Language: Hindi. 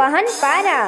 पहन पारा